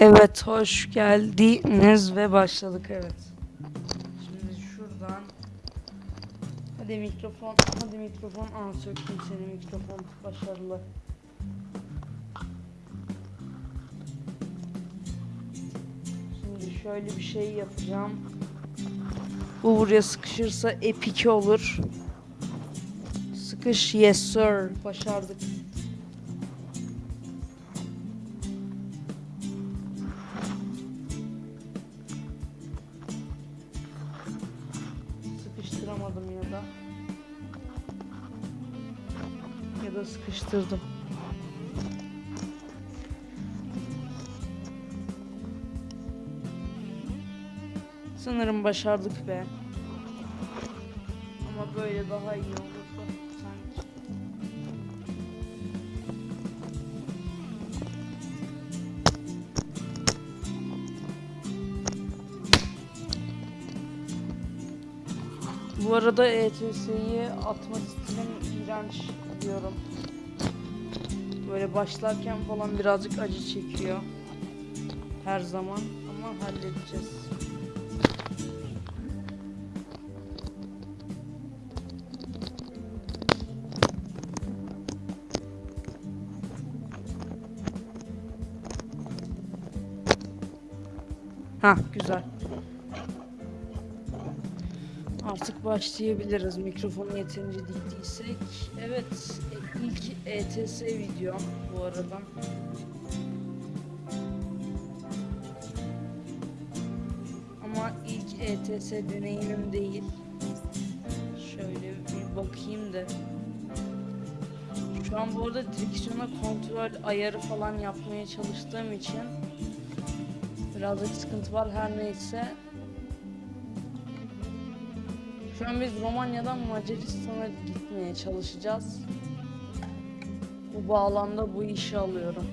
Evet hoş geldiniz ve başladık evet. Şimdi şuradan Hadi mikrofon hadi mikrofon aa söktüm seni mikrofon başarılı. Şimdi şöyle bir şey yapacağım. Bu buraya sıkışırsa epik olur. Sıkış yes sir başardık. Da sıkıştırdım. Sanırım başardık be. Ama böyle daha iyi sanki. Bu arada ETS'yi atma stilim iğrenç diyorum. Böyle başlarken falan birazcık acı çekiyor. Her zaman ama halledeceğiz. Ha güzel. Artık başlayabiliriz. Mikrofonu yeterince diktiysek. Evet, ilk ETS videom bu arada. Ama ilk ETS deneyimim değil. Şöyle bir bakayım da. Şu an bu arada direksiyona kontrol ayarı falan yapmaya çalıştığım için birazcık sıkıntı var her neyse. Şu an biz Romanya'dan Macaristan'a gitmeye çalışacağız. Bu bağlamda bu işi alıyorum.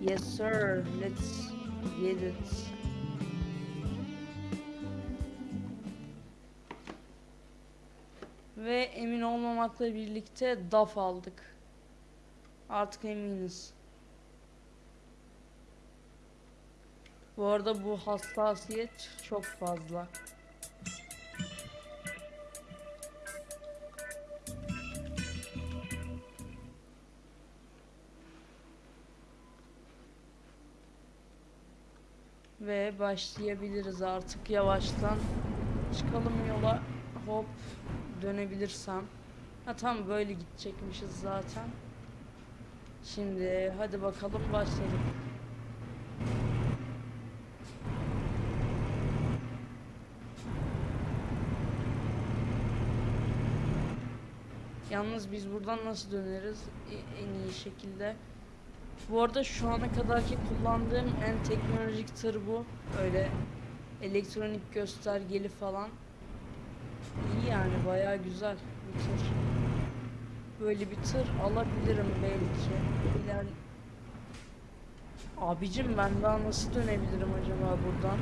Yes sir, let's get it. Ve emin olmamakla birlikte DAF aldık. Artık eminiz. Bu arada bu hassasiyet çok fazla. Ve başlayabiliriz artık yavaştan. Çıkalım yola. Hop dönebilirsem. Ha tam böyle gidecekmişiz zaten. Şimdi hadi bakalım başladık. Yalnız biz buradan nasıl döneriz E- en iyi şekilde? Bu arada şu ana kadarki kullandığım en teknolojik tır bu. Öyle elektronik göstergeli falan. İyi yani bayağı güzel bir tır. Böyle bir tır alabilirim belki. İler... Abicim ben daha nasıl dönebilirim acaba buradan?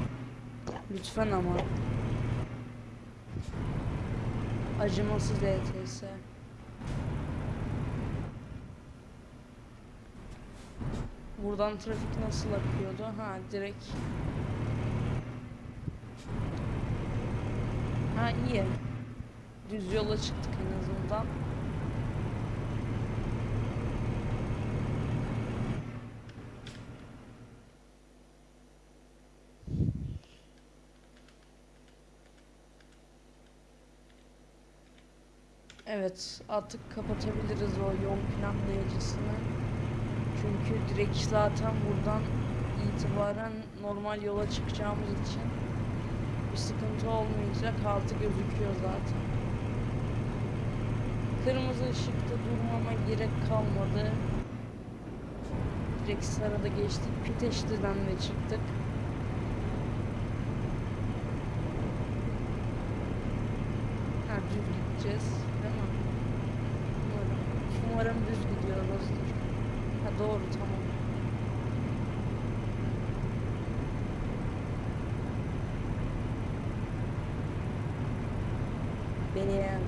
Lütfen ama. Acımasız ETS. Buradan trafik nasıl akıyordu? Ha direkt. Ha iyi. Düz yola çıktık en azından. Evet, artık kapatabiliriz o yol planlayıcısını. Çünkü direkt zaten buradan itibaren normal yola çıkacağımız için bir sıkıntı olmayacak. Altı gözüküyor zaten. Kırmızı ışıkta durmama gerek kalmadı. Direkt sarıda geçtik. Piteşli'den de çıktık. Ha düz gideceğiz. Değil mi? Umarım. Umarım düz gidiyoruzdur. Ha doğru tamam. Beğen.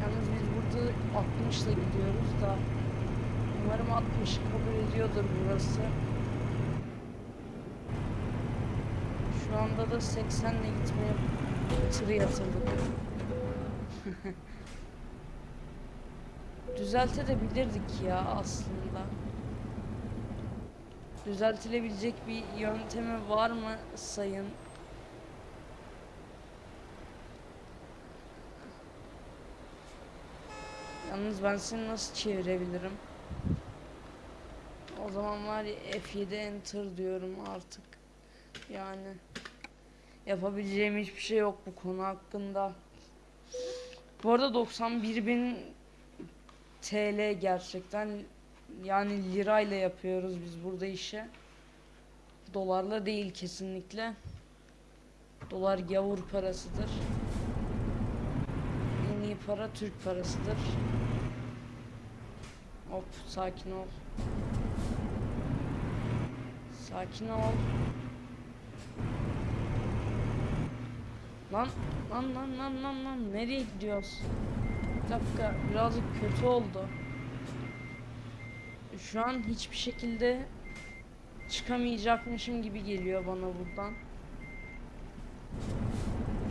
Yalnız biz burada 60'la gidiyoruz da umarım umarım 60 kabul ediyordur burası. Şu anda da 80 ile gitmeye tırı yatırdık. Düzeltebilirdik ya aslında. Düzeltilebilecek bir yöntemi var mı sayın? Yalnız ben seni nasıl çevirebilirim? O zaman var ya F7 enter diyorum artık. Yani yapabileceğim hiçbir şey yok bu konu hakkında. Bu arada 91 bin TL gerçekten yani lirayla yapıyoruz biz burada işi. Dolarla değil kesinlikle. Dolar gavur parasıdır. Para Türk parasıdır. Hop sakin ol. Sakin ol. Lan lan lan lan lan lan nereye gidiyoruz? Bir dakika birazcık kötü oldu. Şu an hiçbir şekilde çıkamayacakmışım gibi geliyor bana buradan.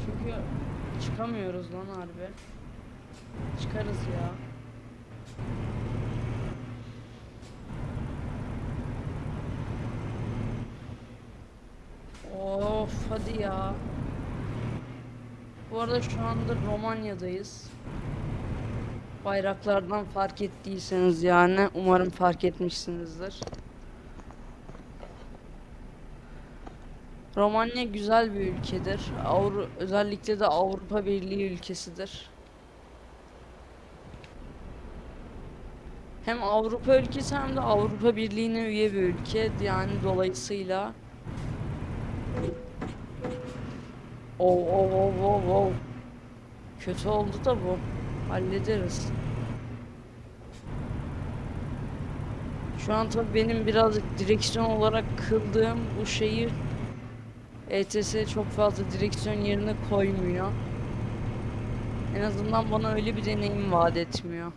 Çünkü çıkamıyoruz lan harbi. Çıkarız ya. Of hadi ya. Bu arada şu anda Romanya'dayız. Bayraklardan fark ettiyseniz yani umarım fark etmişsinizdir. Romanya güzel bir ülkedir. Avru özellikle de Avrupa Birliği ülkesidir. Hem Avrupa ülkesi hem de Avrupa Birliği'ne üye bir ülke. Yani dolayısıyla Oh oh oh oh oh. Kötü oldu da bu. Hallederiz. Şu an tabii benim birazcık direksiyon olarak kıldığım bu şeyi ETS çok fazla direksiyon yerine koymuyor. En azından bana öyle bir deneyim vaat etmiyor.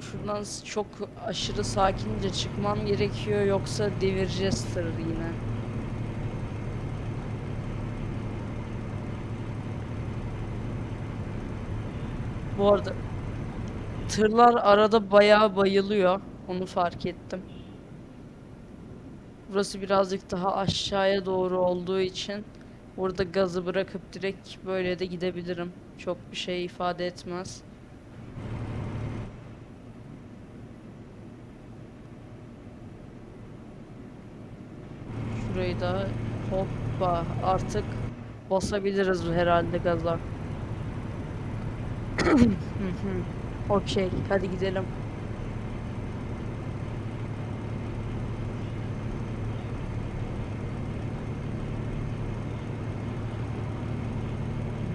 Şuradan çok aşırı sakince çıkmam gerekiyor yoksa devireceğiz tırı yine. Bu arada tırlar arada bayağı bayılıyor. Onu fark ettim. Burası birazcık daha aşağıya doğru olduğu için burada gazı bırakıp direkt böyle de gidebilirim. Çok bir şey ifade etmez. Şurayı da hoppa artık basabiliriz herhalde gaza. Okey hadi gidelim.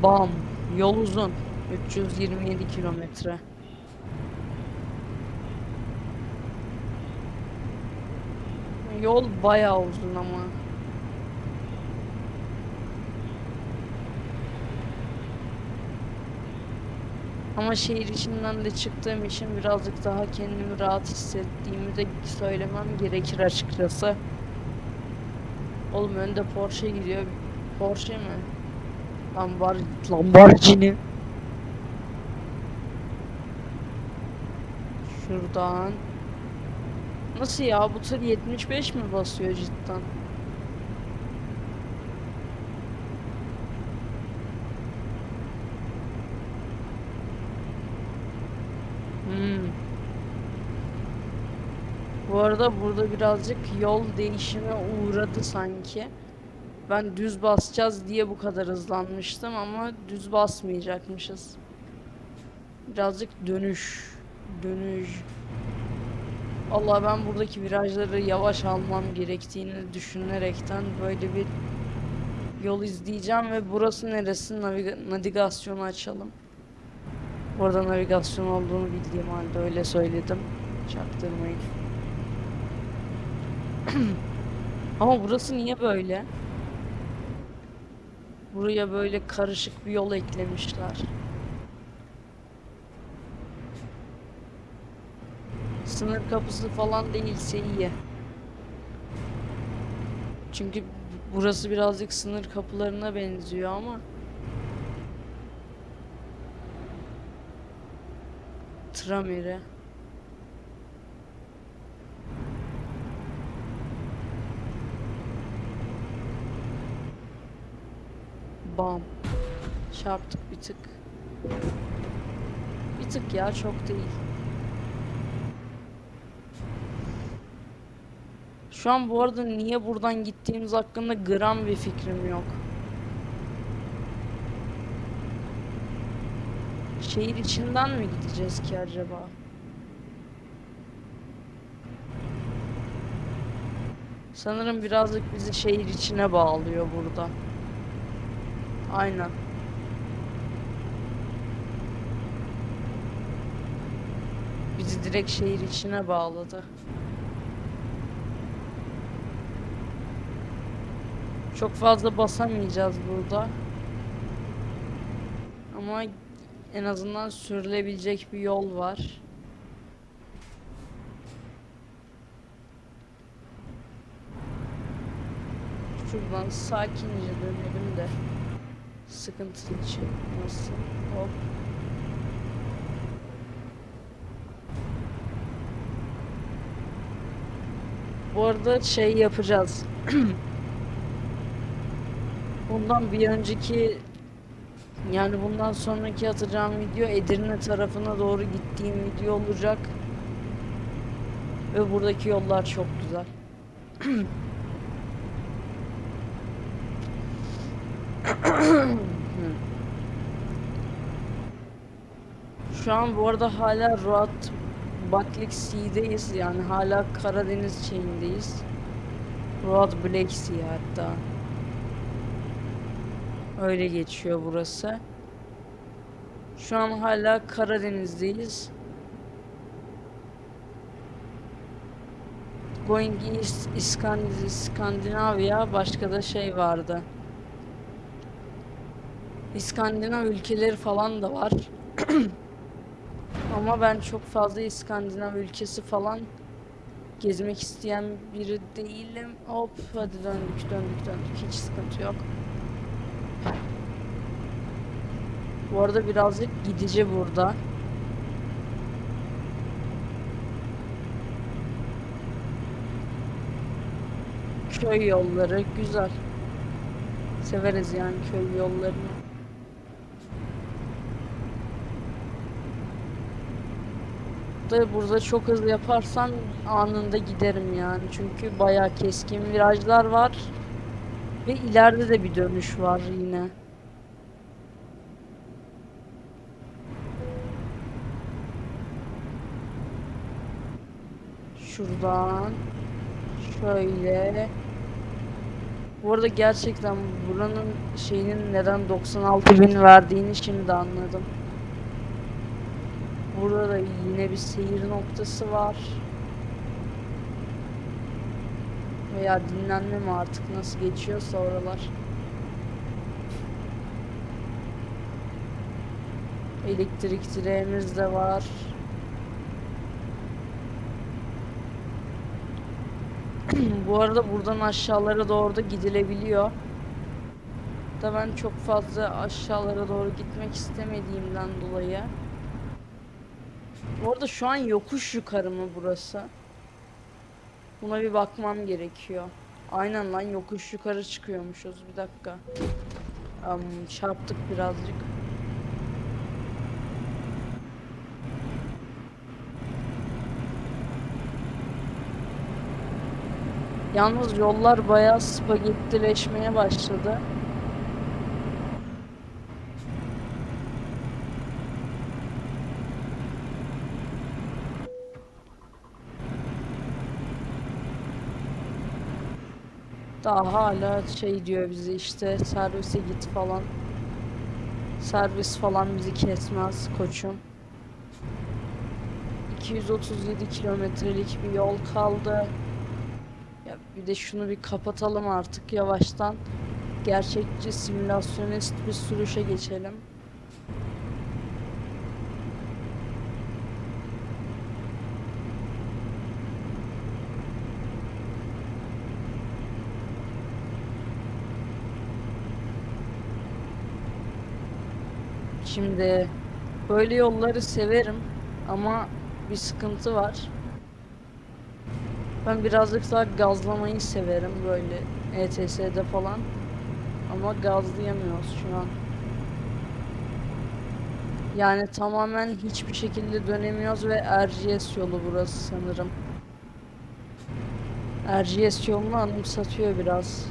Bam. Yol uzun. 327 kilometre. Yol bayağı uzun ama. Ama şehir içinden de çıktığım için birazcık daha kendimi rahat hissettiğimi de söylemem gerekir açıkçası. Oğlum önde Porsche gidiyor. Porsche mi? Lambar Lamborghini. Şuradan. Nasıl ya? Bu tır 75 mi basıyor cidden? Hmm. Bu arada burada birazcık yol değişime uğradı sanki. Ben düz basacağız diye bu kadar hızlanmıştım ama düz basmayacakmışız. Birazcık dönüş. Dönüş. Allah ben buradaki virajları yavaş almam gerektiğini düşünerekten böyle bir yol izleyeceğim ve burası neresi Naviga- navigasyonu açalım. Orada navigasyon olduğunu bildiğim halde öyle söyledim. Çaktırmayın. Ama burası niye böyle? Buraya böyle karışık bir yol eklemişler. Sınır kapısı falan değilse iyi. Çünkü burası birazcık sınır kapılarına benziyor ama Trameri. Bam. Çarptık bir tık. Bir tık ya çok değil. Şu an bu arada niye buradan gittiğimiz hakkında gram bir fikrim yok. Şehir içinden mi gideceğiz ki acaba? Sanırım birazcık bizi şehir içine bağlıyor burada. Aynen. Bizi direkt şehir içine bağladı. Çok fazla basamayacağız burada. Ama en azından sürülebilecek bir yol var. Şuradan sakince dönelim de sıkıntı çıkmasın. Hop. Bu arada şey yapacağız. Bundan bir önceki yani bundan sonraki atacağım video Edirne tarafına doğru gittiğim video olacak. Ve buradaki yollar çok güzel. Şu an bu arada hala Roat Batlik Sea'deyiz yani hala Karadeniz şeyindeyiz. Roat Black Sea hatta. Öyle geçiyor burası. Şu an hala Karadeniz'deyiz. Going East İskand- İskandinavya başka da şey vardı. İskandinav ülkeleri falan da var. Ama ben çok fazla İskandinav ülkesi falan gezmek isteyen biri değilim. Hop hadi döndük döndük döndük hiç sıkıntı yok. Bu arada birazcık gidici burada. Köy yolları güzel. Severiz yani köy yollarını. Da burada çok hızlı yaparsam anında giderim yani. Çünkü bayağı keskin virajlar var. Ve ileride de bir dönüş var yine. Şuradan şöyle. Bu arada gerçekten buranın şeyinin neden 96 bin verdiğini şimdi anladım. Burada da yine bir seyir noktası var. Veya dinlenme mi artık nasıl geçiyorsa oralar. Elektrik direğimiz de var. Bu arada buradan aşağılara doğru da gidilebiliyor. Da ben çok fazla aşağılara doğru gitmek istemediğimden dolayı. Bu arada şu an yokuş yukarı mı burası? Buna bir bakmam gerekiyor. Aynen lan yokuş yukarı çıkıyormuşuz. Bir dakika. Am, çarptık birazcık. Yalnız yollar bayağı spagettileşmeye başladı. Daha hala şey diyor bize işte servise git falan. Servis falan bizi kesmez koçum. 237 kilometrelik bir yol kaldı. Ya bir de şunu bir kapatalım artık yavaştan. gerçekçi simülasyonist bir sürüşe geçelim. Şimdi böyle yolları severim ama bir sıkıntı var. Ben birazcık daha gazlamayı severim böyle ETS'de falan. Ama gazlayamıyoruz şu an. Yani tamamen hiçbir şekilde dönemiyoruz ve RGS yolu burası sanırım. RGS yolunu anımsatıyor biraz.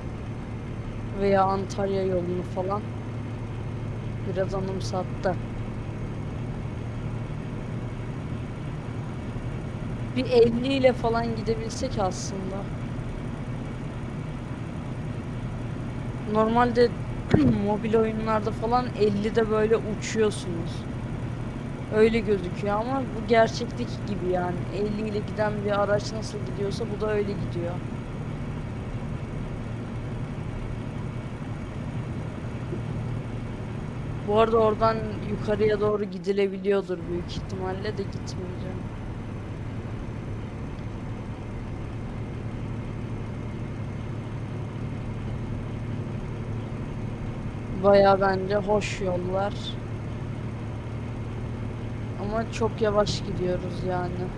Veya Antalya yolunu falan. Biraz anımsattı. Bir 50 ile falan gidebilsek aslında. Normalde mobil oyunlarda falan 50'de böyle uçuyorsunuz. Öyle gözüküyor ama bu gerçeklik gibi yani. 50 ile giden bir araç nasıl gidiyorsa bu da öyle gidiyor. Bu arada oradan yukarıya doğru gidilebiliyordur büyük ihtimalle de gitmeyeceğim. Baya bence hoş yollar. Ama çok yavaş gidiyoruz yani.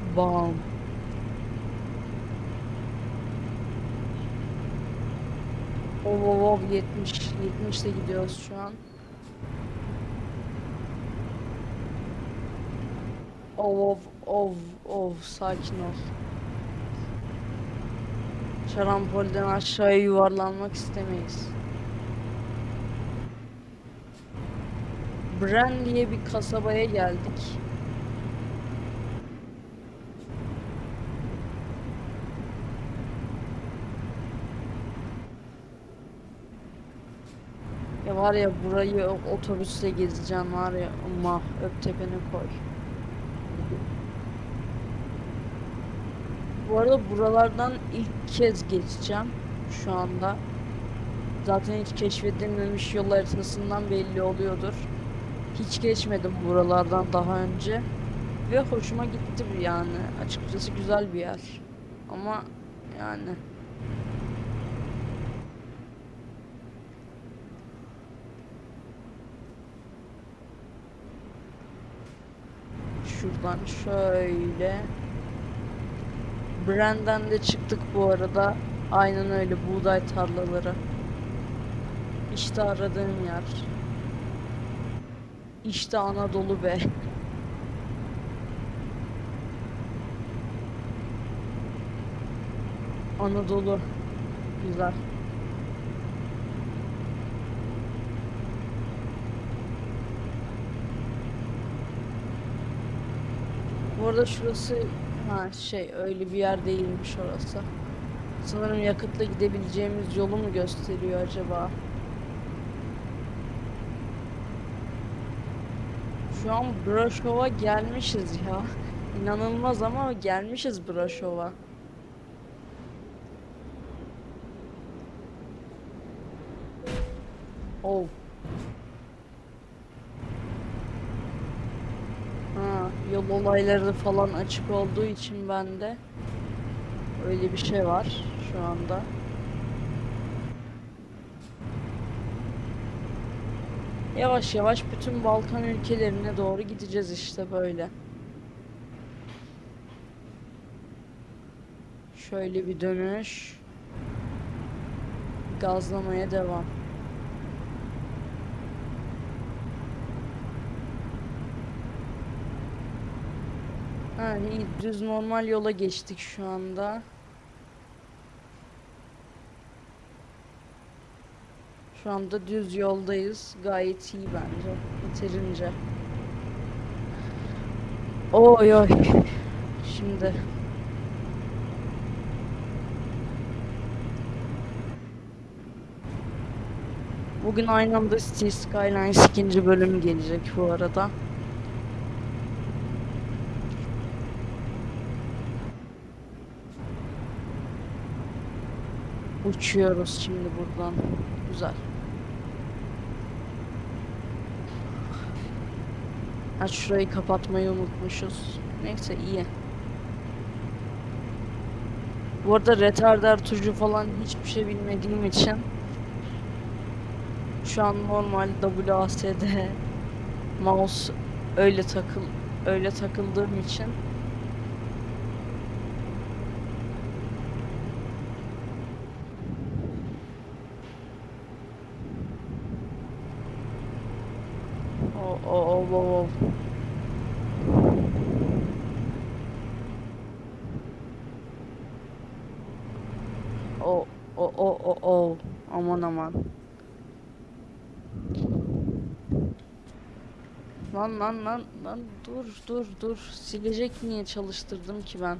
Bam. Ov ov ov 70 70 de gidiyoruz şu an. Ov ov ov ov sakin ol. Şarampolden aşağıya yuvarlanmak istemeyiz. Bren diye bir kasabaya geldik. Ya var ya burayı otobüsle gezeceğim var ya ama öp tepeni koy. Bu arada buralardan ilk kez geçeceğim şu anda. Zaten hiç keşfedilmemiş yol haritasından belli oluyordur. Hiç geçmedim buralardan daha önce. Ve hoşuma gitti yani. Açıkçası güzel bir yer. Ama yani şuradan şöyle Brand'den de çıktık bu arada. Aynen öyle buğday tarlaları. İşte aradığım yer. İşte Anadolu be. Anadolu. Güzel. Bu arada şurası ha şey öyle bir yer değilmiş orası. Sanırım yakıtla gidebileceğimiz yolu mu gösteriyor acaba? Şu an Braşov'a gelmişiz ya. İnanılmaz ama gelmişiz Braşov'a. Oh. Ha, yol olayları falan açık olduğu için bende öyle bir şey var şu anda. Yavaş yavaş bütün Balkan ülkelerine doğru gideceğiz işte böyle. Şöyle bir dönüş. Gazlamaya devam. Ha, iyi düz normal yola geçtik şu anda. Şu anda düz yoldayız. Gayet iyi bence. Yeterince. Oy oy. Şimdi. Bugün aynı anda City Skylines ikinci bölüm gelecek bu arada. Uçuyoruz şimdi buradan. Güzel. Ha şurayı kapatmayı unutmuşuz. Neyse iyi. Bu arada retarder tuşu falan hiçbir şey bilmediğim için şu an normal WASD mouse öyle takıl öyle takıldığım için o o. O o o o o aman aman. Lan lan lan lan dur dur dur silecek niye çalıştırdım ki ben?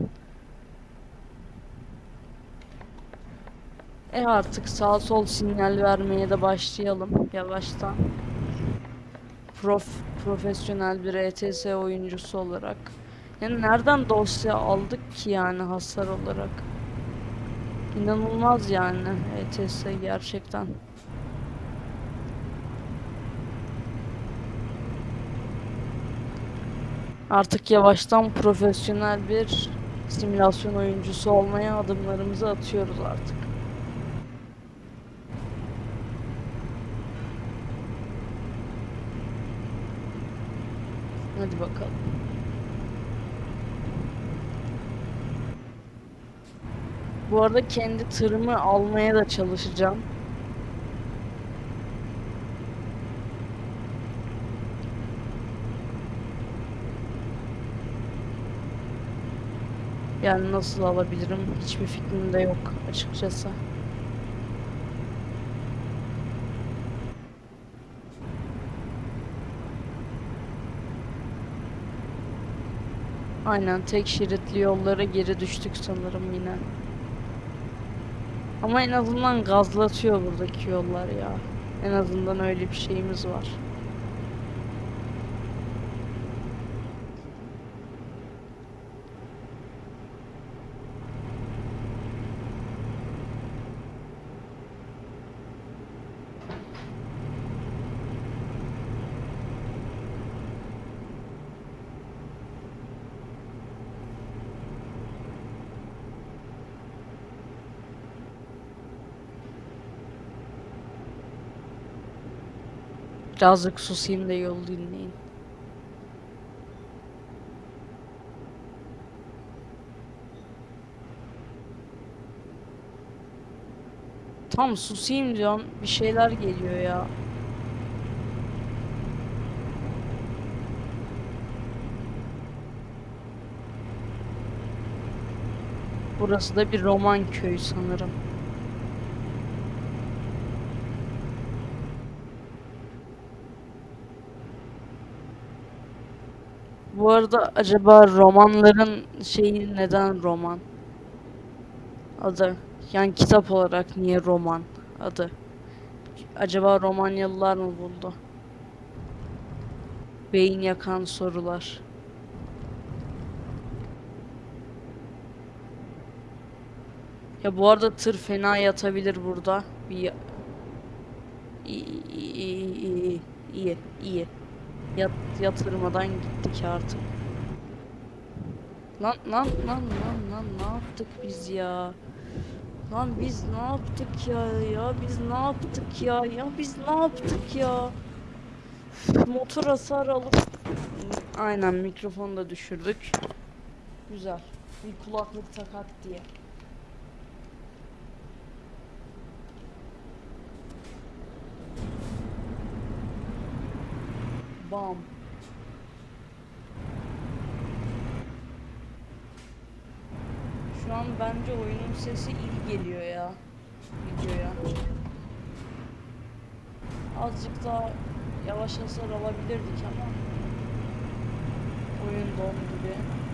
E artık sağ sol sinyal vermeye de başlayalım yavaştan. Prof profesyonel bir ETS oyuncusu olarak. Yani nereden dosya aldık ki yani hasar olarak? İnanılmaz yani ETS gerçekten. Artık yavaştan profesyonel bir simülasyon oyuncusu olmaya adımlarımızı atıyoruz artık. Hadi bakalım. Bu arada kendi tırımı almaya da çalışacağım. Yani nasıl alabilirim hiçbir fikrim de yok açıkçası. Aynen tek şeritli yollara geri düştük sanırım yine. Ama en azından gazlatıyor buradaki yollar ya. En azından öyle bir şeyimiz var. Birazcık susayım da yol dinleyin. Tam susayım diyorum. Bir şeyler geliyor ya. Burası da bir roman köyü sanırım. Bu arada acaba romanların şeyi neden roman? Adı. Yani kitap olarak niye roman adı? Acaba Romanyalılar mı buldu? Beyin yakan sorular. Ya bu arada tır fena yatabilir burada. Bir iyi iyi iyi iyi iyi. Yat, yatırmadan gittik artık. Lan lan lan lan lan ne yaptık biz ya? Lan biz ne yaptık ya? Ya biz ne yaptık ya? Ya biz ne yaptık ya? Motor hasar alıp aynen mikrofonu da düşürdük. Güzel. Bir kulaklık takat diye. Bam. Şu an bence oyunun sesi iyi geliyor ya. Videoya. Azıcık daha yavaş hasar alabilirdik ama oyun dondu bir.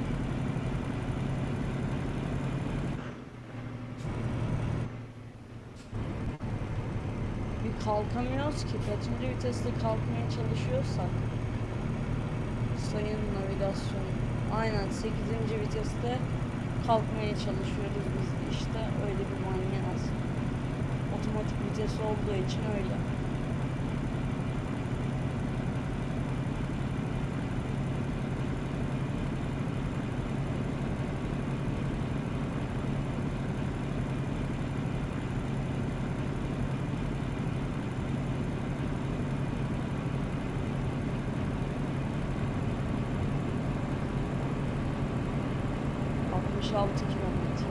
Bir kalkamıyoruz ki. Kaçıncı viteste kalkmaya çalışıyorsak. Sayın navigasyon. Aynen 8. viteste kalkmaya çalışıyoruz biz işte öyle bir manyağız. Otomatik vites olduğu için öyle. Altmış altı kilometre.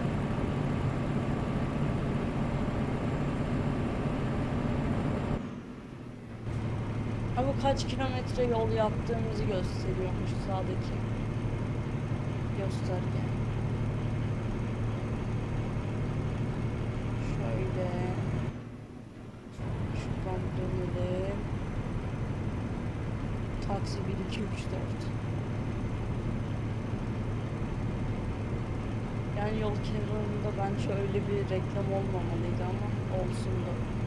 Ha bu kaç kilometre yol yaptığımızı gösteriyormuş sağdaki gösterge. Şöyle şuradan dönelim. Taksi 1 2 3 4. Yani yol kenarında bence öyle bir reklam olmamalıydı ama olsun da.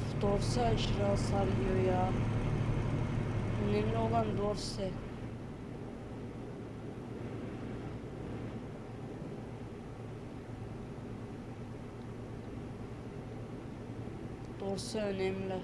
Of dorse aşırı hasar yiyor ya. Önemli olan dorse. Dorse önemli.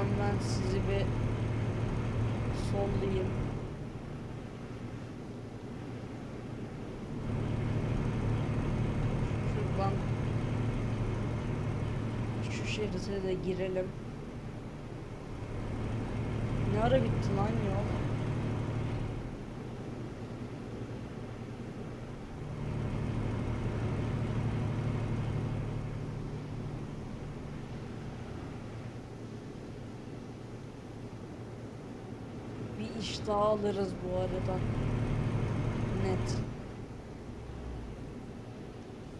Şuradan ben sizi bir sollayayım. Şuradan şu şerite de girelim. Ne ara bitti lan yol? İş daha alırız bu arada. Net.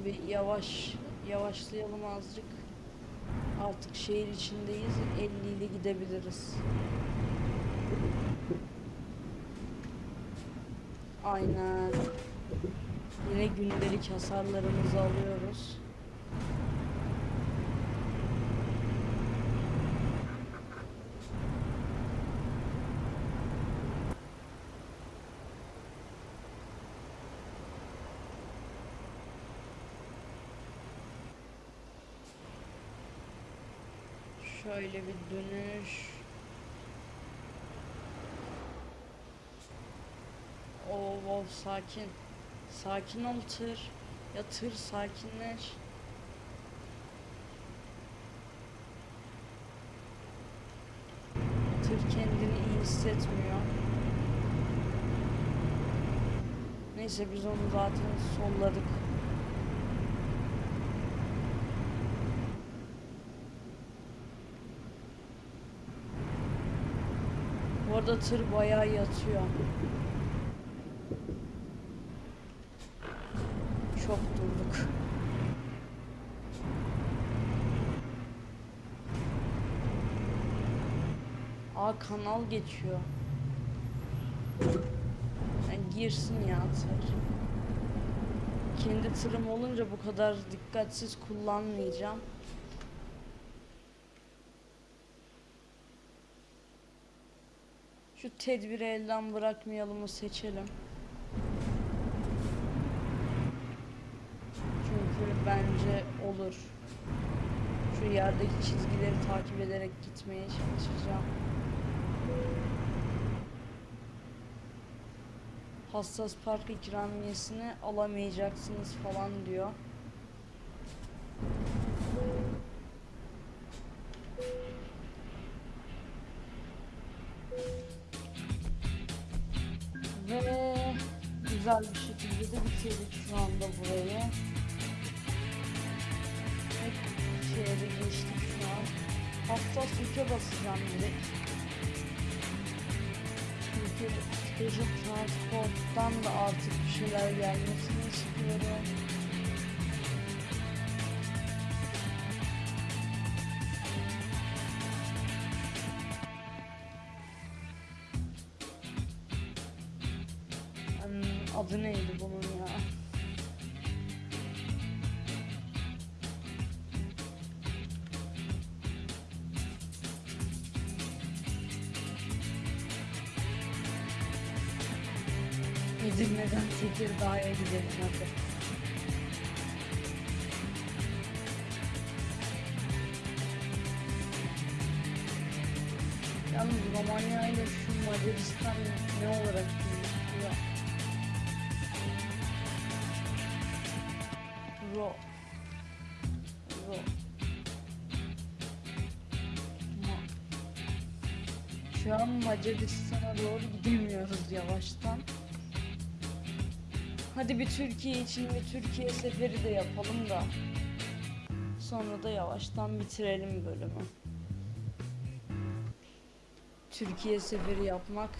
Bir yavaş yavaşlayalım azıcık. Artık şehir içindeyiz. 50 ile gidebiliriz. Aynen. Yine gündelik hasarlarımızı alıyoruz. Şöyle bir dönüş. Oo, wow, sakin. Sakin ol tır. Ya tır sakinleş. Tır kendini iyi hissetmiyor. Neyse biz onu zaten solladık. Bu arada tır bayağı yatıyor. kanal geçiyor. Yani girsin ya tır. Kendi tırım olunca bu kadar dikkatsiz kullanmayacağım. Şu tedbiri elden bırakmayalımı seçelim. Çünkü bence olur. Şu yerdeki çizgileri takip ederek gitmeye çalışacağım. Hassas park ikramiyesini alamayacaksınız falan diyor. Ve güzel bir şekilde de bitirdik şu anda burayı. De geçtik şu an. Hassas yüke basacağım direkt. Special Transport'tan da artık bir şeyler gelmesini istiyorum. Macaristan'a doğru gidemiyoruz yavaştan. Hadi bir Türkiye için bir Türkiye seferi de yapalım da. Sonra da yavaştan bitirelim bölümü. Türkiye seferi yapmak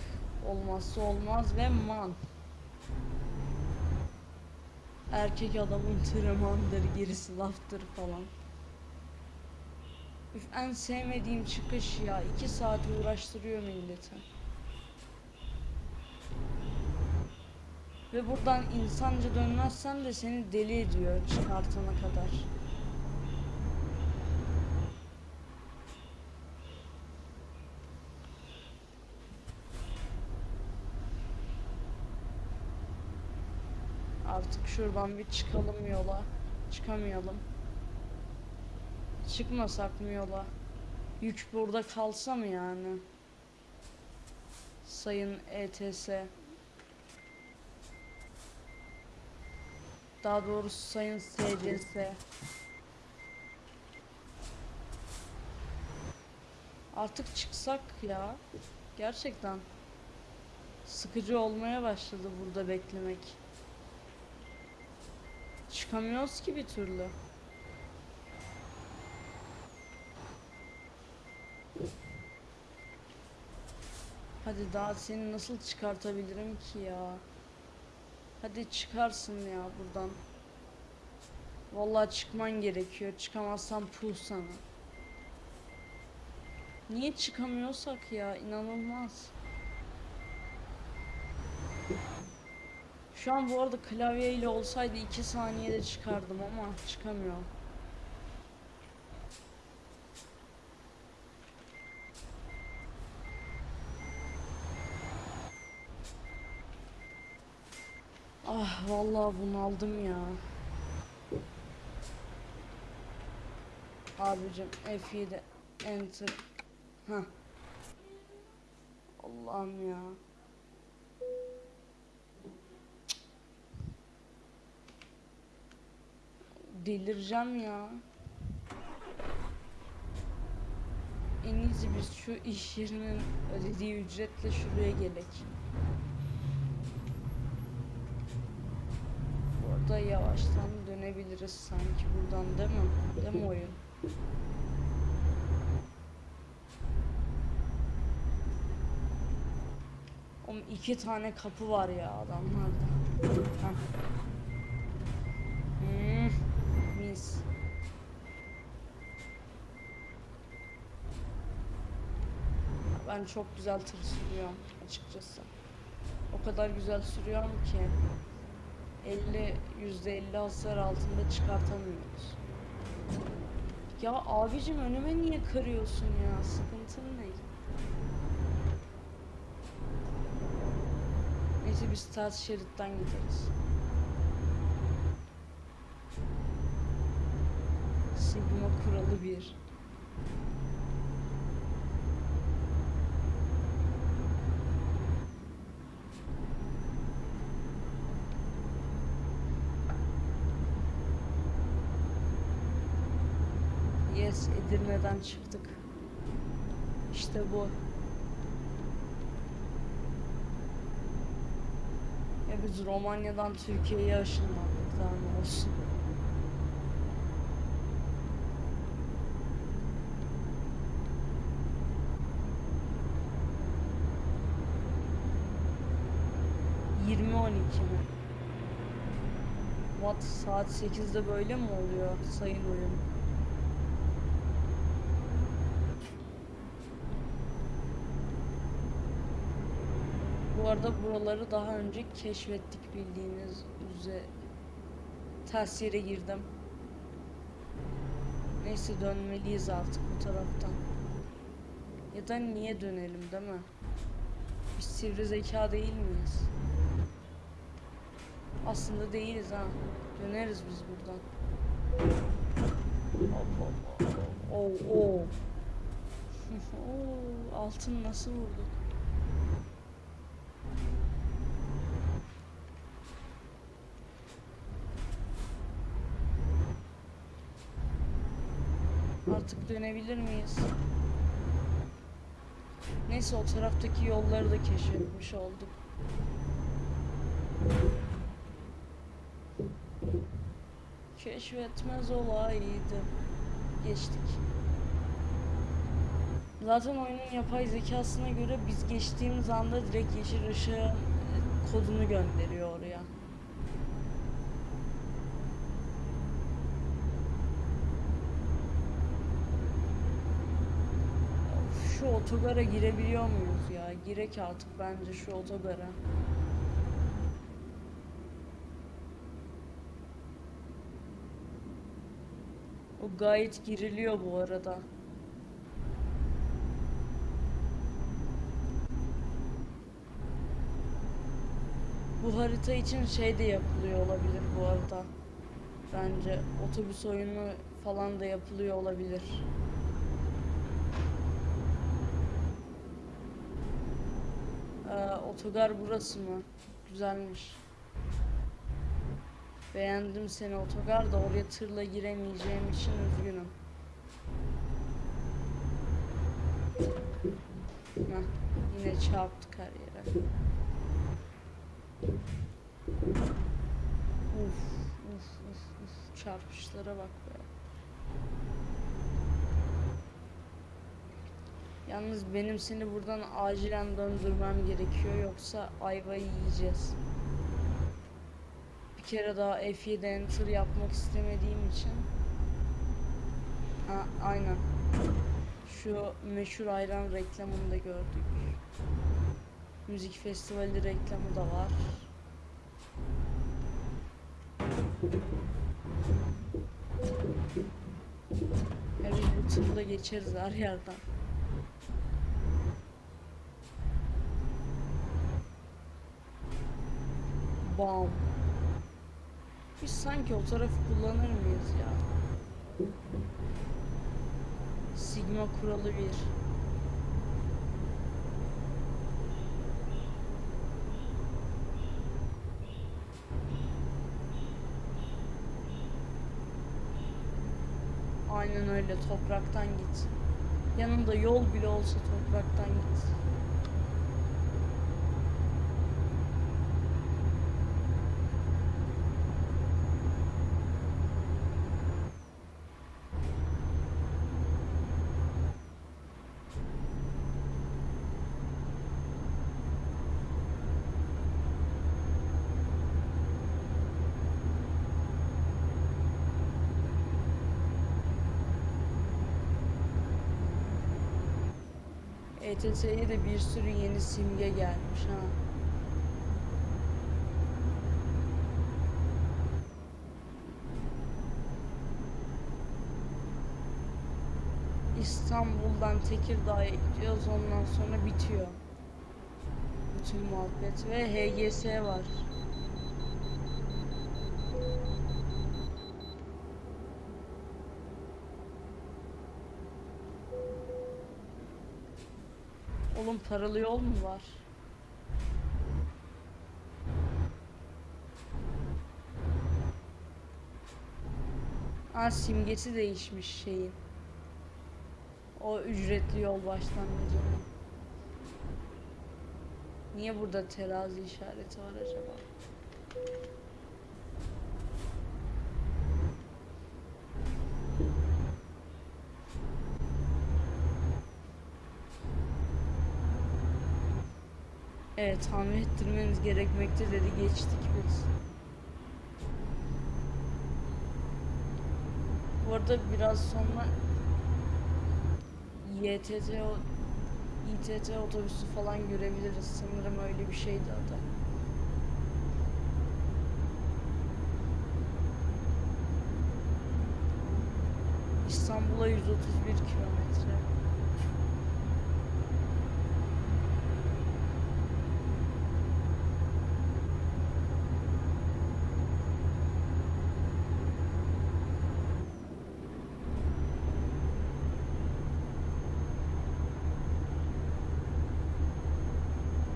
olmazsa olmaz ve man. Erkek adamın tırmandır, gerisi laftır falan. Üf, en sevmediğim çıkış ya. iki saat uğraştırıyor milleti. Ve buradan insanca dönmezsen de seni deli ediyor çıkartana kadar. Artık şuradan bir çıkalım yola. Çıkamayalım. Çıkmasak mı yola? Yük burada kalsa mı yani? Sayın ETS. Daha doğrusu Sayın SCS. Artık çıksak ya. Gerçekten. Sıkıcı olmaya başladı burada beklemek. Çıkamıyoruz ki bir türlü. Hadi daha seni nasıl çıkartabilirim ki ya? Hadi çıkarsın ya buradan. Vallahi çıkman gerekiyor. Çıkamazsan puh sana. Niye çıkamıyorsak ya? İnanılmaz. Şu an bu arada klavye ile olsaydı 2 saniyede çıkardım ama çıkamıyorum. Ah vallahi bunaldım ya. Abicim F7 enter. Hah. Allah'ım ya. Delireceğim ya. En iyisi biz şu iş yerinin ödediği ücretle şuraya gelek. Burada yavaştan dönebiliriz sanki buradan değil mi? Değil mi oyun? Oğlum iki tane kapı var ya adamlarda. Hmm, mis. Ben çok güzel tır sürüyorum açıkçası. O kadar güzel sürüyorum ki 50 %50 hasar altında çıkartamıyoruz. Ya abicim önüme niye kırıyorsun ya? Sıkıntın ne? Neyse biz ters şeritten gideriz. Sigma kuralı bir. Yes, Çıktık. İşte bu. Ya biz Romanya'dan Türkiye'ye ışınlandık daha ne olsun. Yirmi on iki mi? Saat 8'de böyle mi oluyor sayın oyun? Bu arada buraları daha önce keşfettik bildiğiniz üzere. Ters yere girdim. Neyse dönmeliyiz artık bu taraftan. Ya da niye dönelim değil mi? Biz sivri zeka değil miyiz? Aslında değiliz ha. Döneriz biz buradan. Hop hop. Oo, oo. Altın nasıl vurduk? Artık dönebilir miyiz? Neyse o taraftaki yolları da keşfetmiş olduk. Keşfetmez olaydı. Geçtik. Zaten oyunun yapay zekasına göre biz geçtiğimiz anda direkt yeşil ışığın e, kodunu gönderiyor oraya. Of, Şu otogara girebiliyor muyuz ya? Girek artık bence şu otogara. O gayet giriliyor bu arada. Bu harita için şey de yapılıyor olabilir bu arada. Bence otobüs oyunu falan da yapılıyor olabilir. Otogar burası mı? Güzelmiş. Beğendim seni otogar da oraya tırla giremeyeceğim için üzgünüm. Heh, yine çarptık her. Uf, uf, uf, uf. Çarpışlara bak be. Yalnız benim seni buradan acilen döndürmem gerekiyor yoksa ayvayı yiyeceğiz. Bir kere daha F7 enter yapmak istemediğim için. Ha, aynen. Şu meşhur ayran reklamını da gördük. Müzik festivali reklamı da var. Bu tırla geçeriz her yerden. Bam. Biz sanki o tarafı kullanır mıyız ya? Sigma kuralı bir. Aynen öyle topraktan git. Yanında yol bile olsa topraktan git. ETS'ye de bir sürü yeni simge gelmiş ha. İstanbul'dan Tekirdağ'a gidiyoruz ondan sonra bitiyor. Bu tüm muhabbet ve HGS var. Oğlum paralı yol mu var? Aa simgesi değişmiş şeyin. O ücretli yol başlangıcının. Niye burada terazi işareti var acaba? Evet tamir ettirmeniz gerekmekte dedi geçtik biz. Bu arada biraz sonra YTT İTT otobüsü falan görebiliriz. Sanırım öyle bir şeydi adı. İstanbul'a 131 kilometre.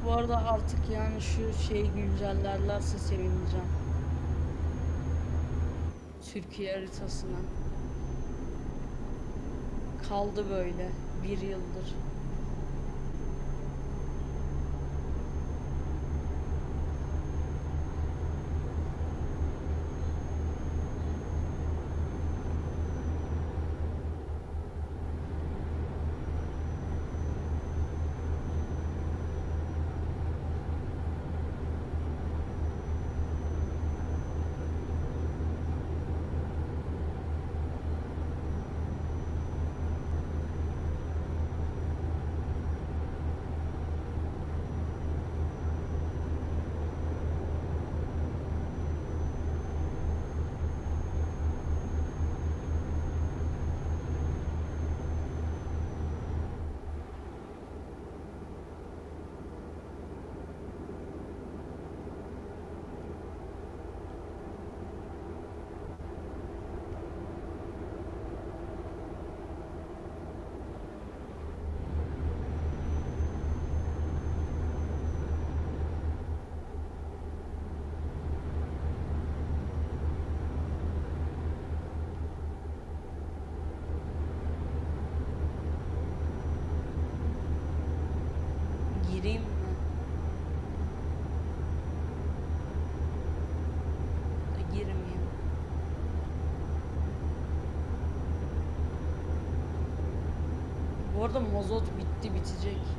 Bu arada artık yani şu şeyi güncellerlerse sevineceğim. Türkiye haritasına. Kaldı böyle bir yıldır. Gireyim mi? Da girmeyeyim. Mazot bitti bitecek.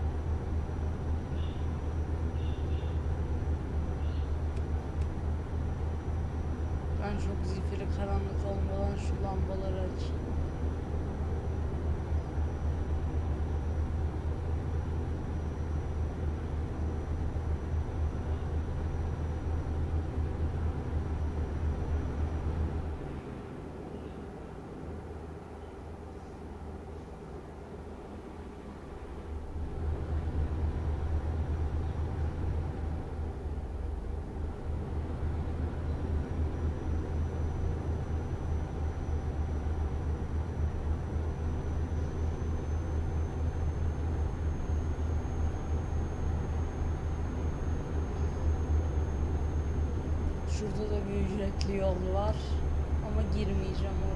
Şurada da bir ücretli yol var. Ama girmeyeceğim oraya.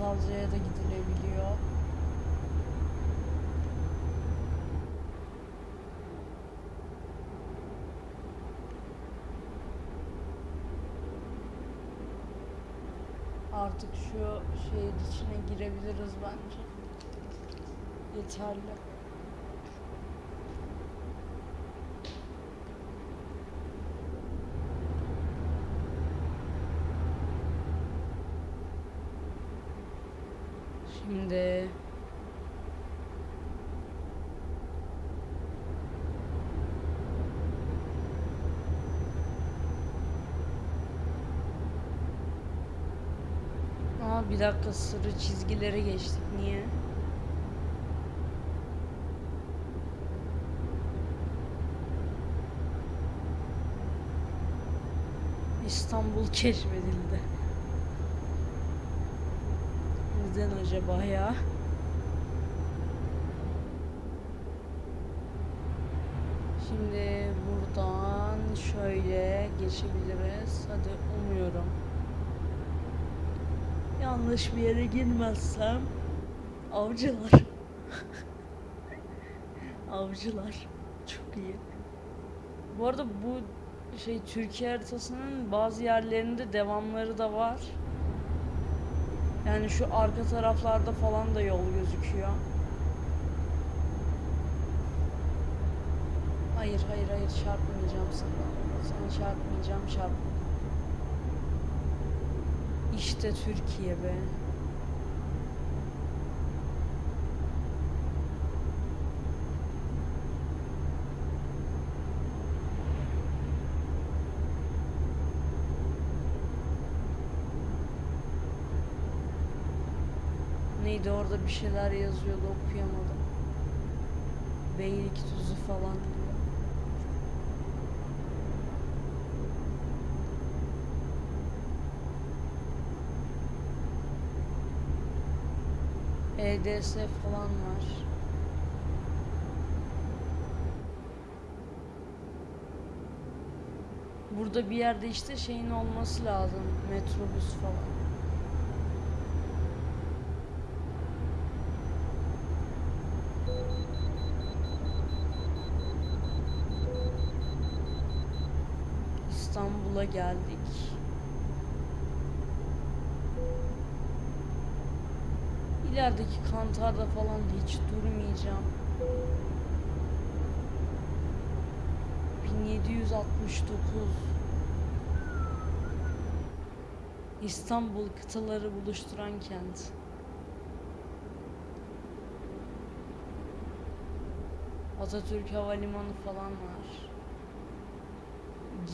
Çatalca'ya da gidilebiliyor. Artık şu şehir içine girebiliriz bence. Yeterli. Şimdi Aa bir dakika sarı çizgilere geçtik. Niye? İstanbul keşfedildi. Neden acaba ya? Şimdi buradan şöyle geçebiliriz. Hadi umuyorum. Yanlış bir yere girmezsem avcılar. avcılar. Çok iyi. Bu arada bu şey Türkiye haritasının bazı yerlerinde devamları da var. Yani şu arka taraflarda falan da yol gözüküyor. Hayır hayır hayır çarpmayacağım sana. Sana çarpmayacağım çarpma. İşte Türkiye be. Neydi orada bir şeyler yazıyordu okuyamadım. Beylikdüzü falan diyor. EDS falan var. Burada bir yerde işte şeyin olması lazım. Metrobüs falan. Geldik. İlerideki kantarda falan hiç durmayacağım. 1769 İstanbul kıtaları buluşturan kent. Atatürk Havalimanı falan var.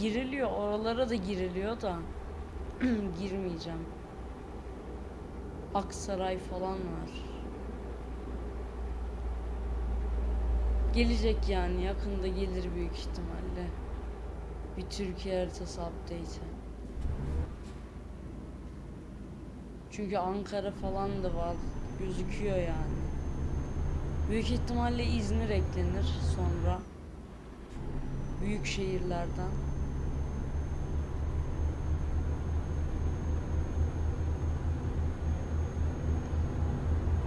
Giriliyor, oralara da giriliyor da girmeyeceğim. Aksaray falan var. Gelecek yani yakında gelir büyük ihtimalle. Bir Türkiye haritası update'i. Çünkü Ankara falan da var. Gözüküyor yani. Büyük ihtimalle İzmir eklenir sonra. Büyük şehirlerden.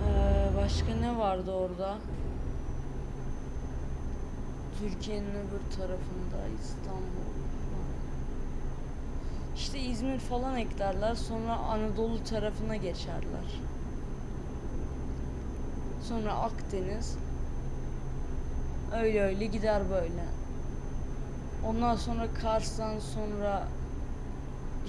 Ee, başka ne vardı orada? Türkiye'nin öbür tarafında İstanbul. İşte İzmir falan eklerler sonra Anadolu tarafına geçerler. Sonra Akdeniz. Öyle öyle gider böyle. Ondan sonra Kars'tan sonra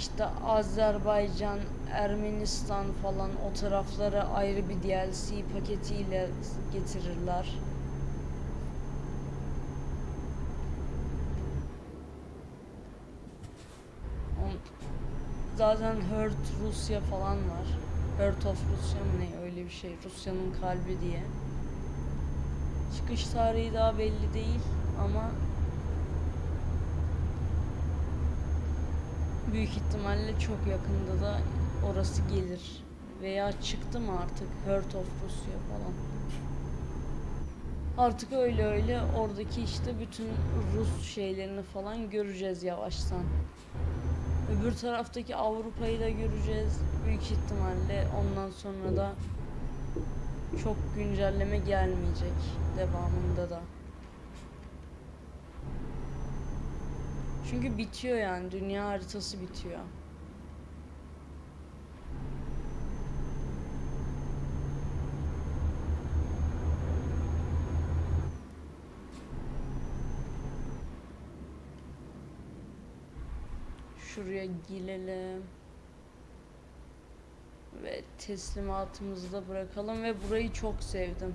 işte Azerbaycan, Ermenistan falan o taraflara ayrı bir DLC paketiyle getirirler. Zaten Hurt Rusya falan var. Hurt of Rusya mı ne öyle bir şey. Rusya'nın kalbi diye. Çıkış tarihi daha belli değil ama büyük ihtimalle çok yakında da orası gelir. Veya çıktı mı artık Hurt of Rusya falan. Artık öyle öyle oradaki işte bütün Rus şeylerini falan göreceğiz yavaştan. Öbür taraftaki Avrupa'yı da göreceğiz. Büyük ihtimalle ondan sonra da çok güncelleme gelmeyecek devamında da. Çünkü bitiyor yani dünya haritası bitiyor. Şuraya girelim. Ve teslimatımızı da bırakalım ve burayı çok sevdim.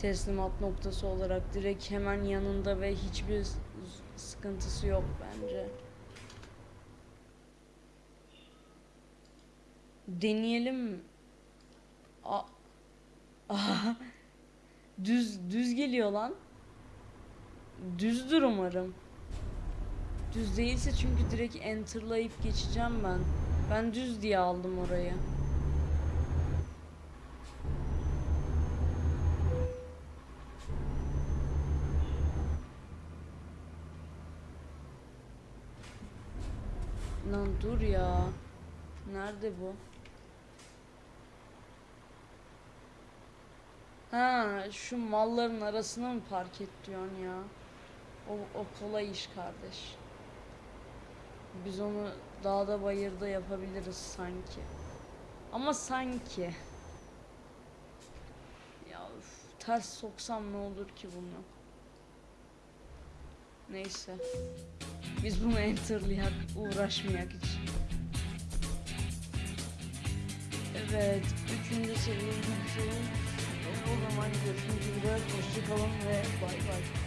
Teslimat noktası olarak direkt hemen yanında ve hiçbir sıkıntısı yok bence. Deneyelim. A düz düz geliyor lan. Düzdür umarım. Düz değilse çünkü direkt enterlayıp geçeceğim ben. Ben düz diye aldım orayı. Lan dur ya. Nerede bu? Ha, şu malların arasına mı park et diyorsun ya? O, o kolay iş kardeş. Biz onu dağda bayırda yapabiliriz sanki. Ama sanki. Ya üf, ters soksam ne olur ki bunu? Neyse. Biz bunu enterlayak, uğraşmayak hiç. Evet, üçüncü seviye bitirelim. O zaman görüşmek üzere, hoşçakalın ve bay bay.